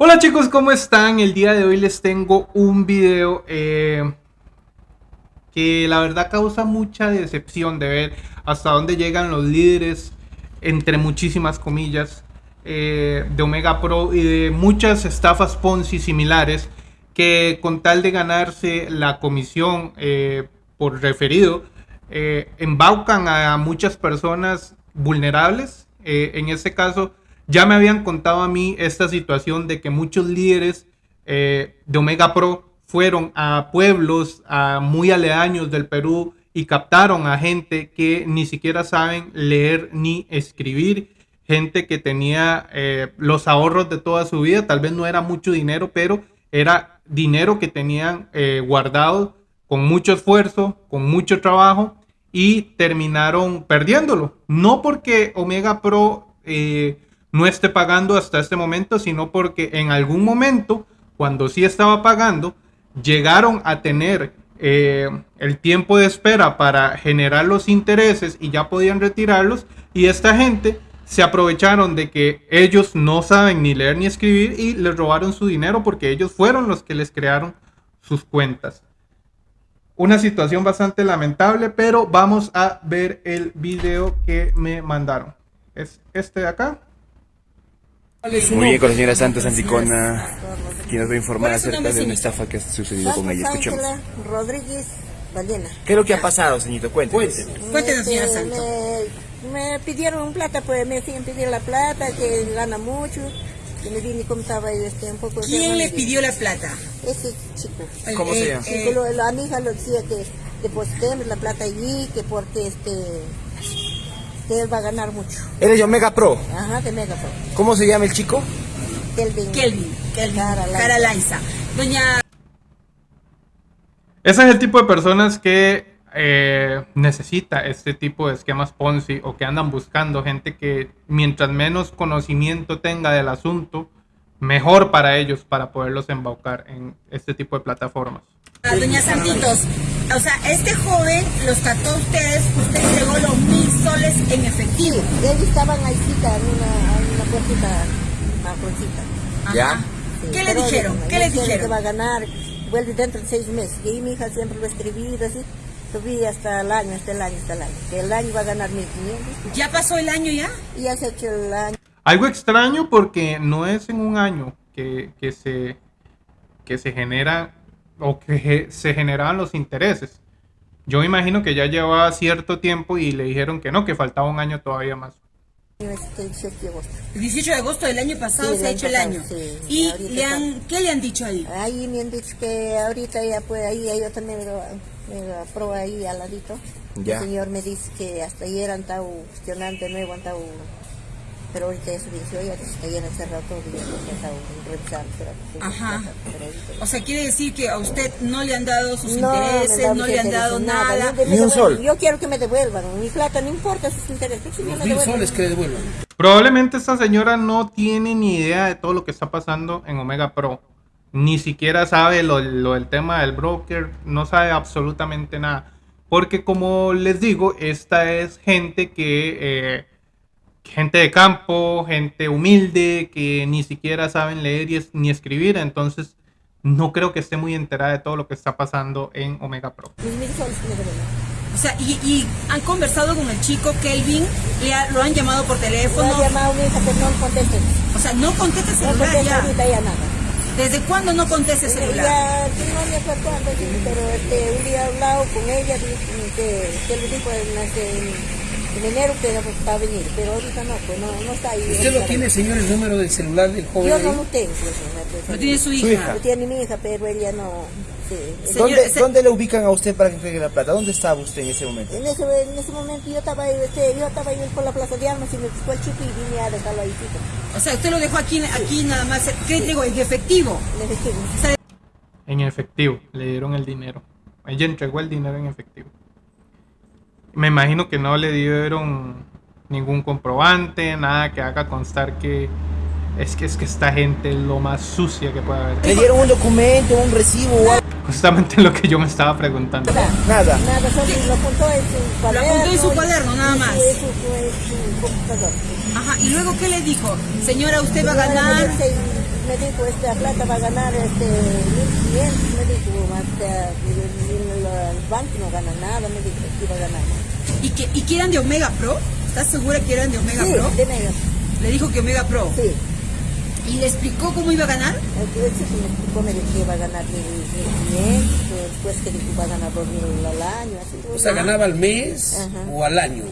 Hola chicos, ¿cómo están? El día de hoy les tengo un video eh, que la verdad causa mucha decepción de ver hasta dónde llegan los líderes, entre muchísimas comillas, eh, de Omega Pro y de muchas estafas Ponzi similares que con tal de ganarse la comisión eh, por referido, embaucan a muchas personas vulnerables. en este caso, ya me habían contado a mí esta situación de que muchos líderes eh, de Omega Pro fueron a pueblos muy aledaños del Perú y captaron a gente que ni siquiera saben leer ni escribir, gente que tenía eh, los ahorros de toda su vida, tal vez no era mucho dinero, pero era dinero que tenían eh, guardado con mucho esfuerzo, con mucho trabajo y terminaron perdiéndolo. No porque Omega Pro no esté pagando hasta este momento, sino porque en algún momento, cuando sí estaba pagando, llegaron a tener eh, el tiempo de espera para generar los intereses y ya podían retirarlos y esta gente se aprovecharon de que ellos no saben ni leer ni escribir y les robaron su dinero porque ellos fueron los que les crearon sus cuentas. Una situación bastante lamentable, pero vamos a ver el video que me mandaron. Es este de acá. Muy bien, con la señora Santa Santicona, quien nos va a informar acerca de una estafa que ha sucedido con ella. Escuchemos. Rodríguez Ballena. ¿Qué es lo que ha pasado, señorito? Cuéntenos. Cuéntenos, señora Santos. Me, me, pidieron plata, pues me siguen pidiendo la plata, que gana mucho. Que me vine como estaba este, un poco... ¿Quién le pidió la plata? Ese chico. ¿Cómo se llama? Eh, la amiga lo decía que depositemos la plata allí, que porque este que él va a ganar mucho. ¿Eres de Omega Pro? Ajá, de Omega Pro. ¿Cómo se llama el chico? Kelvin. Kelvin, Kelvin. Cara Laiza. Doña... Ese es el tipo de personas que eh, necesita este tipo de esquemas Ponzi o que andan buscando gente que mientras menos conocimiento tenga del asunto, mejor para ellos para poderlos embaucar en este tipo de plataformas. Doña Santitos, o sea, este joven los trató a ustedes, usted entregó los mil soles en efectivo. Sí, ellos estaban ahí cita en una, en una puertita, marroncita. ¿Ya? Sí, ¿Qué le dijeron? ¿Qué él le dice dijeron? Que va a ganar, vuelve dentro de seis meses. Y ahí mi hija siempre lo ha escribido así. Subí hasta el año, hasta el año, hasta el año. Que el año va a ganar 1500. ¿Ya pasó el año ya? Y ya se ha hecho el año. Algo extraño porque no es en un año que, que se, que se genera o que se generaban los intereses. Yo me imagino que ya llevaba cierto tiempo y le dijeron que no, que faltaba un año todavía más. Este 18 de agosto. El 18 de agosto del año pasado Sí, se ha hecho el año sí. ¿Y le han, qué le han dicho ahí? Ahí me han dicho que ahorita ya puede, ahí yo también me lo, me lo apruebo ahí al ladito. Ya. El señor me dice que hasta ayer han estado gestionando de nuevo, han estado, pero ahorita ya y ya no se han estado revisando. pero- sí, Ajá. O sea, quiere decir que a usted no le han dado sus No, intereses, no le han dado nada. no, me Ni un sol. Yo quiero que me devuelvan, mi plata no importa sus intereses, que me Mil soles que le devuelvan. Probablemente esta señora no tiene ni idea de todo lo que está pasando en Omega Pro. Ni siquiera sabe lo, lo del tema del broker, no sabe absolutamente nada. Porque como les digo, esta es gente que... eh, gente de campo, gente humilde, que ni siquiera saben leer y es- ni escribir. Entonces no creo que esté muy enterada de todo lo que está pasando en Omega Pro. Que me. O sea, y, y han conversado con el chico Kelvin, le ha- lo han llamado por Me teléfono. ha llamado mi hija, pero no conteste. O sea, no contesta el No celular contesta ya. ahorita ya nada. ¿Desde cuándo no contesta el celular? Ya, que no me acuerdo cuándo, pero este, un día he hablado con ella, que, que le dijo en, este, en enero que va a venir, pero ahorita no, pues no, no está ahí. ¿Usted lo tiene, señor, el número del celular del joven? Yo no ahí? lo tengo. pues, no, tiene su hija. hija. Lo tiene mi hija, pero ella no. Sí. Señor, ¿Dónde, ese- ¿Dónde le ubican a usted para que entregue la plata? ¿Dónde estaba usted en ese momento? En ese, en ese momento yo estaba ahí, este, yo estaba ahí por la plaza de armas y me buscó el chico y vine a dejarlo ahí. chico. O sea, usted lo dejó aquí, aquí nada más. ¿Qué digo? En efectivo. Le dije, O sea, En efectivo, le dieron el dinero. Ella entregó el dinero en efectivo. Me imagino que no le dieron ningún comprobante, nada que haga constar que es que es que esta gente es lo más sucia que puede haber. ¿Le dieron un documento, un recibo? Justamente lo que yo me estaba preguntando. nada, Nada. nada, solo lo apuntó en su cuaderno. apuntó en su cuaderno, nada más. En su, en su computador. Ajá, y luego ¿qué le dijo? Señora, usted va a ganar. me dijo, esta plata va a ganar este 1.500, me dijo, hasta el, el banco no gana nada, me dijo que iba a ganar. ¿Y que, ¿Y que eran de Omega Pro? ¿Estás segura que eran de Omega Sí, Pro? de Mega. Le dijo que Omega Pro. Sí. ¿Y le explicó cómo iba a ganar? Entonces me explicó, me dijo que iba a ganar 1.500, después que dijo va a ganar 2.000 al año, así. O sea, ganaba al mes Ajá. o al año.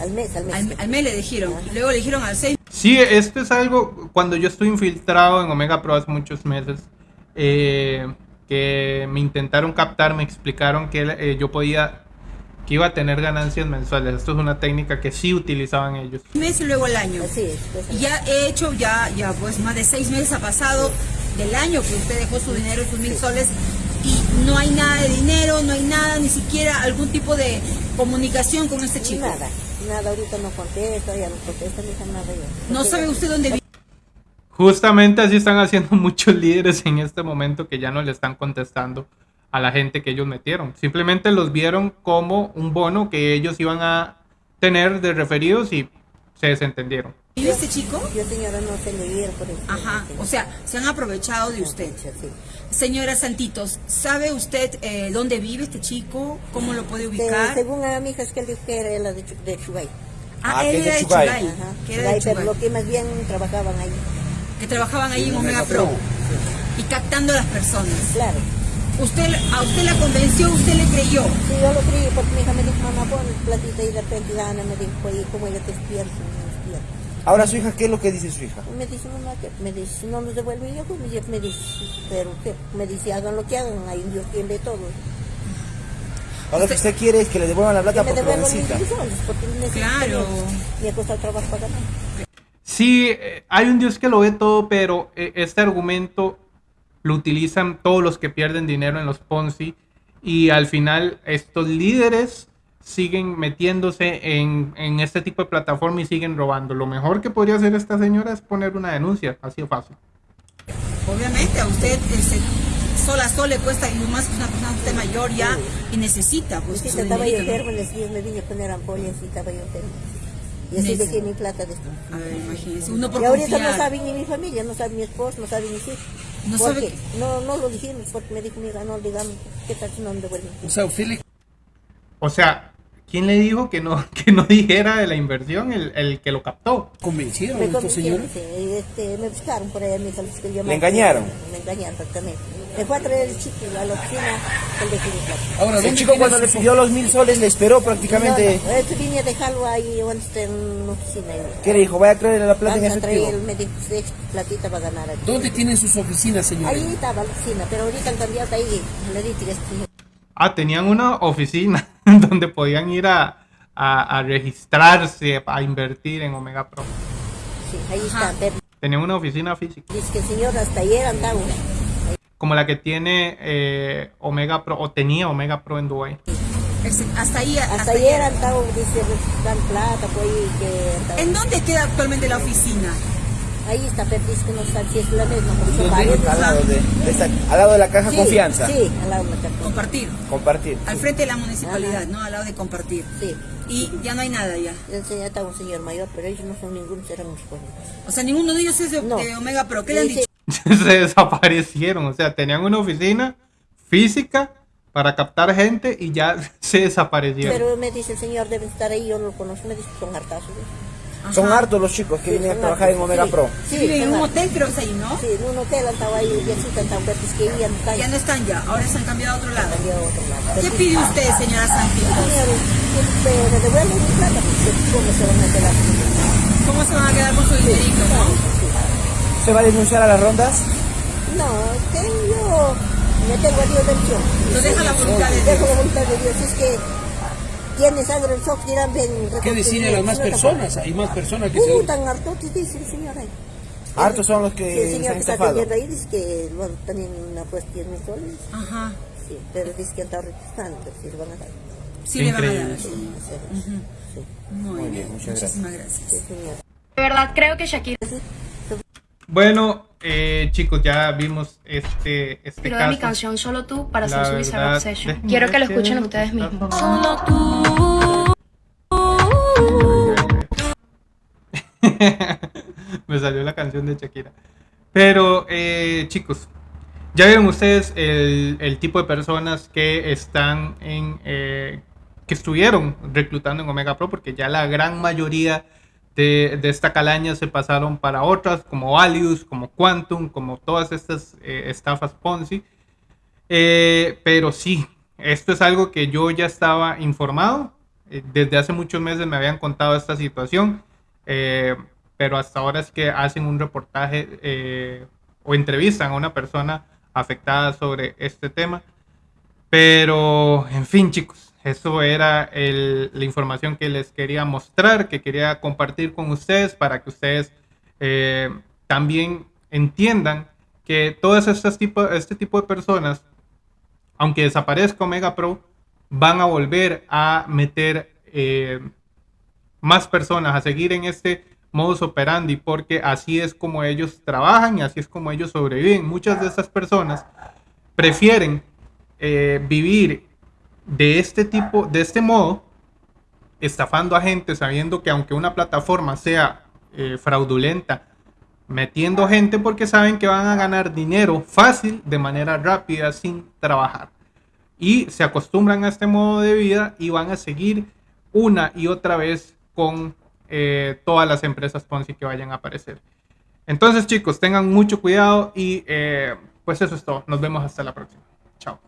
Al mes, al mes. Al, al mes le dijeron. Luego le dijeron al 6 Sí, esto es algo, cuando yo estuve infiltrado en Omega Pro hace muchos meses, eh, que me intentaron captar, me explicaron que eh, yo podía, que iba a tener ganancias mensuales. Esto es una técnica que sí utilizaban ellos. meses y luego al año. Así es. pues, Y ya he hecho, ya, ya pues más de seis meses ha pasado del año que usted dejó su dinero, sus mil soles, y no hay nada de dinero, no hay nada, ni siquiera algún tipo de comunicación con este chico. Nada, nada, ahorita no contesta, ya no contesta, ni nada ya. No sabe usted dónde vive. Justamente así están haciendo muchos líderes en este momento que ya no le están contestando a la gente que ellos metieron. Simplemente los vieron como un bono que ellos iban a tener de referidos y se desentendieron. ¿Vive este chico? Yo señora no se le viera por eso. Ajá, o sea, se han aprovechado de usted. Sí. Señora Santitos, ¿sabe usted eh, dónde vive este chico? ¿Cómo lo puede De- ubicar? según a mi hija es que él dijo que era la de, Chu- de Chubay. Ah, Ah, él que era de Chugay. Chugay, Ajá. que era de pero Chugay, lo que más bien trabajaban ahí. Que trabajaban ahí en Omega Pro y captando a las personas. Claro. Usted, a usted la convenció, usted le creyó. Sí, yo lo creí porque mi hija me dijo, mamá, pon platita y de repente la Ana me dijo, oye, ¿cómo ella te despierta? Me despierta. Ahora su hija, ¿qué es lo que dice su hija? Me dice, mamá, que me dice, no nos devuelve yo, pues me dice, me dice, pero ¿qué? Me dice, hagan lo que hagan, hay un Dios quien ve todo. Ahora lo que usted quiere es que le devuelvan la Que plata me porque lo mis necesita. porque necesito Claro. Me ha costado trabajo para ganar. Sí, eh, hay un Dios que lo ve todo, pero eh, este argumento lo utilizan todos los que pierden dinero en los Ponzi y al final estos líderes siguen metiéndose en, en este tipo de plataforma y siguen robando. Lo mejor que podría hacer esta señora es poner una denuncia, así de fácil. Obviamente a usted este, sola a sol le cuesta y más que una persona usted mayor ya y necesita pues Sí, estaba yo enfermo, me vine a poner ampollas y estaba yo enfermo. Y así dejé mi plata de esto. A ver, imagínese, uno por Y ahorita no sabe ni mi familia, no sabe mi esposo, no sabe mis hijos. No ¿Por sabe que- No, no lo dijimos porque me dijo, mira, no digamos, ¿qué tal si no me devuelven? O sea, usted le O sea, ¿quién le dijo que no, que no dijera de la inversión el, el que lo captó? convencieron Me estos señores. este, me buscaron por ahí, me dijo, que yo ¿Le engañaron? Me engañaron, exactamente. Me fue a traer el chico a la oficina, el de mi plata. Ahora, El ¿dónde chico cuando le pidió los mil soles le esperó prácticamente. No, no, este vine a dejarlo ahí en una oficina. ¿Qué le dijo? Vaya a traerle la plata en Van a traer, efectivo. me dijo, "Sí, platita va a ganar aquí. ¿Dónde tienen sus oficinas, señores? Ahí estaba la oficina, pero ahorita han cambiado de ahí, le dije que Ah, tenían una oficina donde podían ir a, a- a registrarse, a invertir en Omega Pro. sí, ahí está. Tenían una oficina física. dice que el señor hasta ayer andaba. Como la que tiene eh, Omega Pro o tenía Omega Pro en Dubai. Hasta ahí, hasta, Hasta ayer andaba, dice, dan plata, pues que andaba. ¿En dónde queda actualmente la oficina? Ahí está, pero dice que no sabe si es la misma, porque son varios. Al lado de, de esta- al lado de la caja Sí, confianza. Sí, al lado de la caja. Compartir. Compartir. Al frente de la municipalidad, Ajá. ¿no? Al lado de compartir. Sí. Y ya no hay nada ya. Señor estaba un señor mayor, pero ellos no son ningunos, eran mis jóvenes. O sea, ninguno de ellos es de, No. de Omega Pro. ¿Qué le han dicho? Se desaparecieron, o sea, tenían una oficina física para captar gente y ya se desaparecieron. Pero me dice el señor, debe estar ahí, yo no lo conozco, me dice que son hartazos. ¿eh? Son hartos los chicos que Sí, vienen a trabajar en Omega sí. Pro. Sí, Viven en un hotel, creo que es ahí, ¿no? Sí, en un hotel estaba ahí, y así están pero es que ya no están. Ya no están ya, ahora se han cambiado a otro lado. cambiado a otro lado. ¿Qué sí, pide usted, señora Santiago? Señores, que me devuelven mi plata, porque cómo se van a quedar. ¿Cómo se van a quedar con su dinerito, no? ¿Se va a denunciar a las rondas? No, yo me tengo a Dios del cielo. Lo deja la voluntad de Dejo Dios. la voluntad de Dios. Es que tiene sangre en los ojos, dirán, ven. ¿Qué decirle a las más personas? Hay más personas que se... Uh, tan hartotes, dice el señor ahí. Hartos son los Sí, que el se señor han que está atendiendo ahí dice que bueno, también una puesta 10 mil soles. Ajá. Sí, pero dice que han estado registrando, si le van a dar. Sí le van a dar. Sí, sí, sí, Muy, bien, muchas Muchísimas gracias. sí, señor. De verdad, creo que Shakira Bueno, eh, chicos, ya vimos este, este de mi canción Solo tú para La hacer su Bizarre Obsession. Quiero que lo escuchen ustedes mismos. Solo Me salió la canción de Shakira. Pero, eh, chicos, ya vieron ustedes el, el, tipo de personas que están en. Eh, que estuvieron reclutando en Omega Pro, porque ya la gran mayoría de, esta calaña se pasaron para otras, como Valius, como Quantum, como todas estas eh, estafas Ponzi. Eh, pero sí, esto es algo que yo ya estaba informado. Eh, desde hace muchos meses me habían contado esta situación. Pero hasta ahora es que hacen un reportaje o entrevistan a una persona afectada sobre este tema. Pero, en fin, chicos, eso era el, la información que les quería mostrar, que quería compartir con ustedes para que ustedes eh, también entiendan que todas estas tipo, este tipo de personas, aunque desaparezca Omega Pro, van a volver a meter eh, más personas a seguir en este modus operandi, porque así es como ellos trabajan y así es como ellos sobreviven. Muchas de estas personas prefieren eh, vivir de este tipo, de este modo, estafando a gente, sabiendo que aunque una plataforma sea eh, fraudulenta, metiendo gente porque saben que van a ganar dinero fácil, de manera rápida, sin trabajar. Y se acostumbran a este modo de vida y van a seguir una y otra vez con eh, todas las empresas Ponzi que vayan a aparecer. Entonces chicos, tengan mucho cuidado y eh, pues eso es todo. Nos vemos hasta la próxima. Chao.